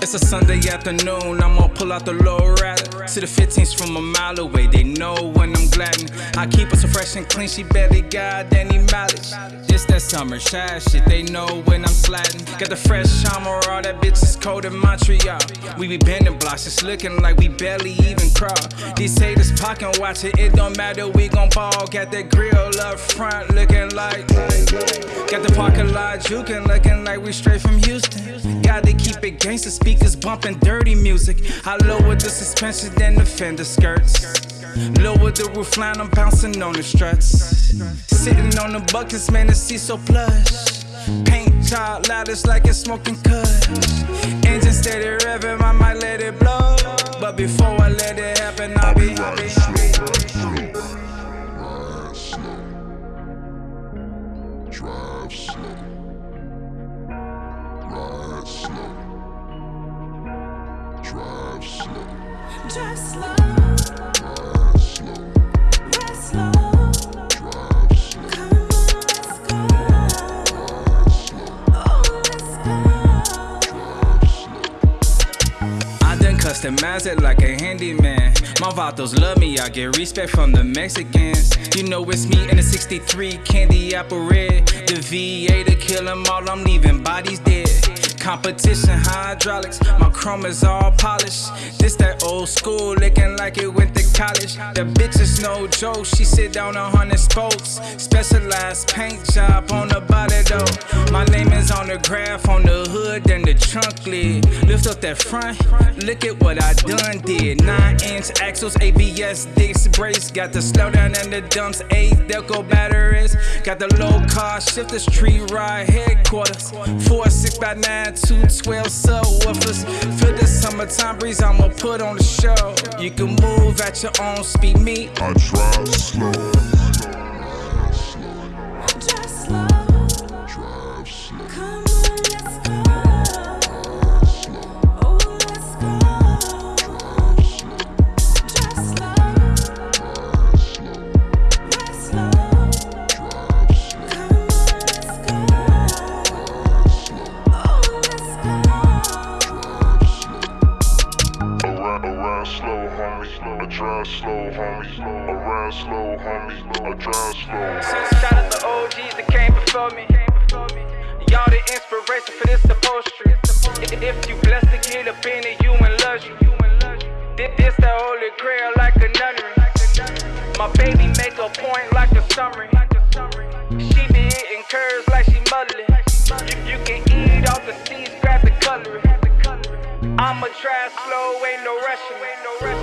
It's a Sunday afternoon, I'm gonna pull out the low rider. See the 15s from a mile away, they know when I'm gliding. I keep her so fresh and clean, she barely got any mileage. It's that summer shy shit, they know when I'm sliding. Got the fresh charmer, all that bitch is cold in Montreal. We be bending blocks, it's looking like we barely even crawl. These haters pocket watch it, it don't matter, we gon' ball. Got that grill up front, looking like. Got the parking lot juking, looking like we straight from Houston. Gotta keep it gangster, speakers bumping dirty music. I lower the suspension than the fender skirts. Lower the roof line, I'm bouncing on the struts. Sitting on the buckets, man, the seat so plush. Paint job loud, it's like it's smoking cuss. Engine steady revving, I might let it blow. But before Drive slow. Ride slow. Drive slow. Drive slow, Ride slow. ride slow. Customize it like a handyman. My vatos love me, I get respect from the Mexicans. You know it's me in the 63 candy apple red. The V8 to kill them all, I'm leaving bodies dead. Competition hydraulics, my chrome is all polished. This that old school, looking like it went to college. The bitch is no joke, she sit down on hundred spokes. Specialized paint job on the body though. My name is on the graph, on the hood, and the trunk lid. Lift up that front, look at what I done did. Nine inch axles, ABS disc brace. Got the slowdown and the dumps, eight Delco batteries. Got the Lokar shifters, tree ride headquarters. Four six by nine, two twelve subwoofers. For the summertime breeze, I'ma put on the show. You can move at your own speed, me. I drive slow. Drive slow, homie. I ride slow, homie. I drive slow. Shout out the OGs that came before me. Y'all the inspiration for this upholstery. If you blessed to get up in it, you in luxury. This, this the holy grail like a nunnery. My baby make a point like a summary. She be eating curves like she muddling. You, you can eat off the seeds, grab the cutlery. I'ma drive slow, ain't no rushing.